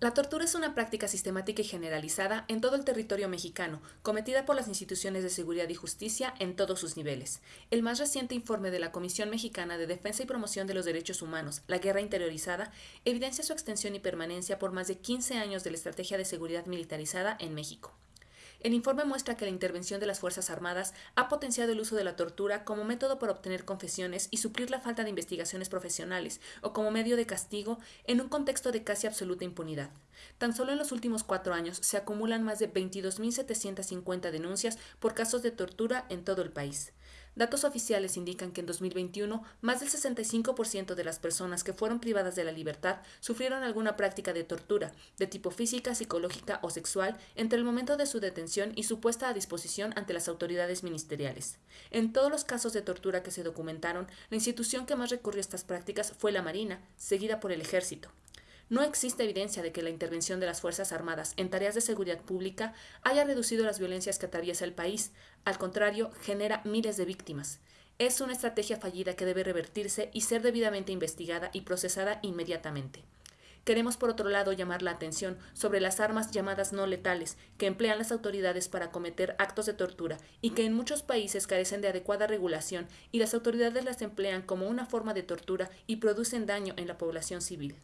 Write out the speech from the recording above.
La tortura es una práctica sistemática y generalizada en todo el territorio mexicano, cometida por las instituciones de seguridad y justicia en todos sus niveles. El más reciente informe de la Comisión Mexicana de Defensa y Promoción de los Derechos Humanos, La Guerra Interiorizada, evidencia su extensión y permanencia por más de 15 años de la estrategia de seguridad militarizada en México. El informe muestra que la intervención de las Fuerzas Armadas ha potenciado el uso de la tortura como método para obtener confesiones y suplir la falta de investigaciones profesionales o como medio de castigo en un contexto de casi absoluta impunidad. Tan solo en los últimos cuatro años se acumulan más de 22.750 denuncias por casos de tortura en todo el país. Datos oficiales indican que en 2021 más del 65% de las personas que fueron privadas de la libertad sufrieron alguna práctica de tortura, de tipo física, psicológica o sexual, entre el momento de su detención y su puesta a disposición ante las autoridades ministeriales. En todos los casos de tortura que se documentaron, la institución que más recurrió a estas prácticas fue la Marina, seguida por el Ejército. No existe evidencia de que la intervención de las Fuerzas Armadas en tareas de seguridad pública haya reducido las violencias que atraviesa el país, al contrario, genera miles de víctimas. Es una estrategia fallida que debe revertirse y ser debidamente investigada y procesada inmediatamente. Queremos, por otro lado, llamar la atención sobre las armas llamadas no letales que emplean las autoridades para cometer actos de tortura y que en muchos países carecen de adecuada regulación y las autoridades las emplean como una forma de tortura y producen daño en la población civil.